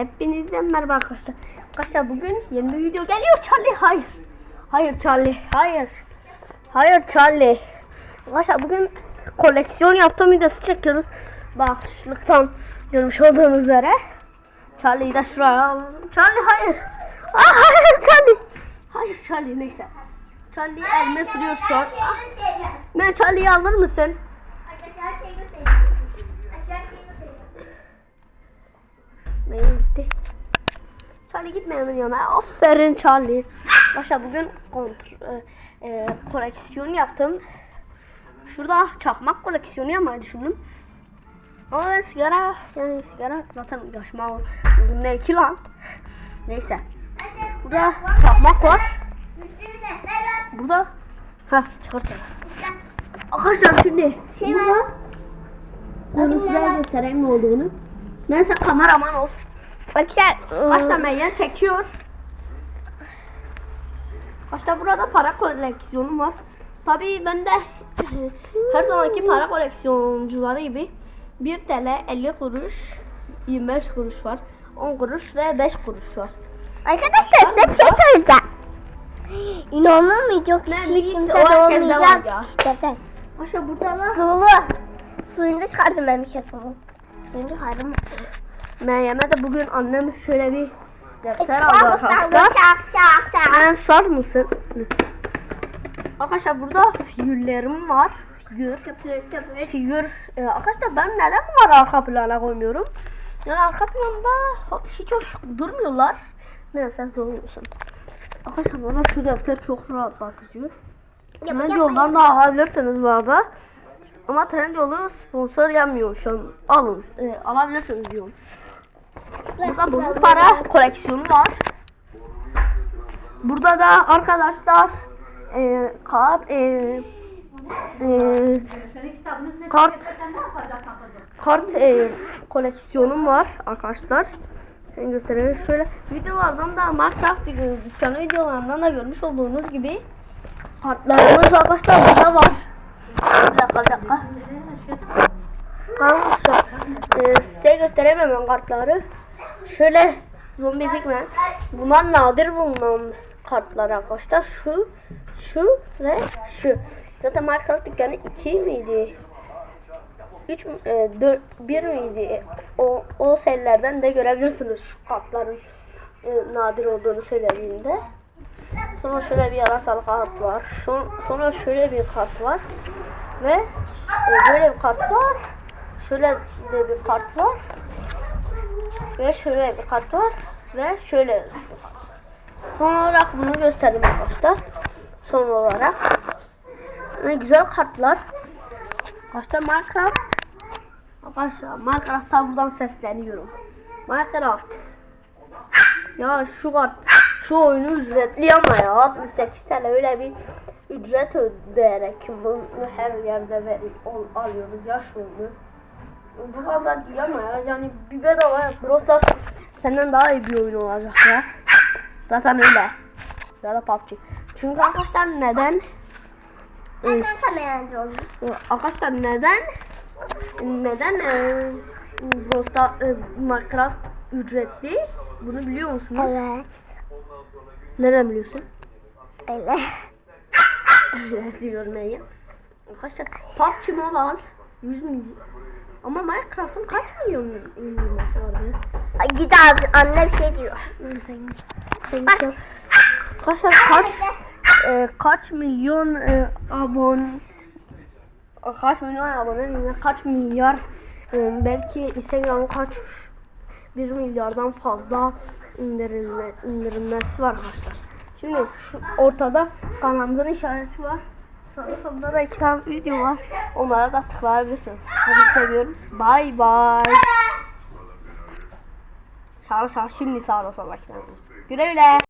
Hepinizden merhaba arkadaşlar. Arkadaşlar bugün yeni bir video geliyor Charlie. Hayır. Hayır Charlie. Hayır. Hayır Charlie. Arkadaşlar bugün koleksiyon yaptığım videosu çekiyoruz. Başlıktan görmüş olduğunuz üzere. Charlie'yi de şuraya alalım. Charlie hayır. Aa, hayır Charlie. Hayır Charlie neyse. Charlie elime sürüyor şu an. Ah, Ben Charlie'yi alır mısın? Charlie gitme hemen yana. Aferin Charlie. Başa bugün kontrol, e, e, koleksiyon yaptım. Şurada çakmak koleksiyonu yapmayı düşündüm. Ama ben sigara, yani sigara zaten yaşma ne ki lan? Neyse. Burada çakmak var. Burada ha çıkartalım. Arkadaşlar şimdi Şey burada var. görüntüler göstereyim ne olduğunu. Neyse kameraman olsun. Başta Meryem çekiyor. Başta burada para koleksiyonum var. Tabii ben de her zamanki para koleksiyoncuları gibi 1 TL 50 kuruş 25 kuruş var. 10 kuruş ve 5 kuruş var. Arkadaşlar size bir şey söyleyeceğim. İnanılmayacak. Hiç kimse ya. Gerçekten. Başta burada var. Sulu. Suyunu çıkardım ben bir şey sulu. Suyunu çıkardım. Meryem'e de bugün annem şöyle bir defter aldı arkadaşlar. Sen sar mısın? Arkadaşlar burada figürlerim var. Figür. Figür. Ee, arkadaşlar ben neden bunları arka plana koymuyorum? Yani arka planda hiç hoş durmuyorlar. Neyse sormuyorsun. Arkadaşlar bana şu defter çok rahat bakıyor. Hemen yoldan da alabilirsiniz bu arada. Ama Trendyol'u sponsor yapmıyor şu an. Alın. E, alabilirsiniz diyorum. Burada bozuk para koleksiyonu var. Burada da arkadaşlar e, kart e, e, kart kart e, koleksiyonum var arkadaşlar. Sen göstereyim şöyle videolardan da Minecraft dükkanı videolarından da görmüş olduğunuz gibi kartlarımız arkadaşlar burada var. Bir dakika bir dakika. Arkadaşlar e, size gösteremem kartları. Şöyle zombi pigmen. Bunlar nadir bulunan kartlar arkadaşlar. Şu, şu ve şu. Zaten Minecraft dükkanı 2 miydi? 3 e, 4 1 miydi? O o serilerden de görebilirsiniz şu kartların e, nadir olduğunu söylediğimde. Sonra şöyle bir yarasalı kart var. Son, sonra şöyle bir kart var. Ve e, böyle bir kart var. Şöyle de bir kart var. Ve şöyle bir kart var. Ve şöyle. Son olarak bunu göstereyim arkadaşlar. Son olarak. Ne güzel kartlar. Arkadaşlar Minecraft. Arkadaşlar Minecraft'tan buradan sesleniyorum. Minecraft. Ya şu kart, şu oyunu ücretli ama ya 68 TL öyle bir ücret ödeyerek bunu her yerde verip al- alıyoruz ya şu oyunu. Bu kadar değil ama ya yani bir bedava Brawl Stars senden daha iyi bir oyun olacak ya. Zaten öyle. Ya da PUBG. Çünkü arkadaşlar neden? Ben sana yardımcı. Arkadaşlar neden? Neden e, Brawl Stars, e, Minecraft ücretli? Bunu biliyor musunuz? Evet. Nereden biliyorsun? Öyle. Ücretli görmeyi. Arkadaşlar PUBG Mobile 100 milyon. Ama Minecraft'ın kaç milyon indirmesi var? Ay, Git abi anne bir şey diyor. Bak. Arkadaşlar kaç e, kaç milyon e, abone kaç milyon abone kaç milyar e, belki Instagram kaç bir milyardan fazla indirilme, indirilmesi var arkadaşlar. Şimdi şu ortada kanalımızın işareti var. Sonunda da iki tane video var. Onlara da tıklayabilirsiniz. Hadi seviyorum. Bye bye. Sağ sağ. Şimdi sağ ol sağ ol. Güle güle.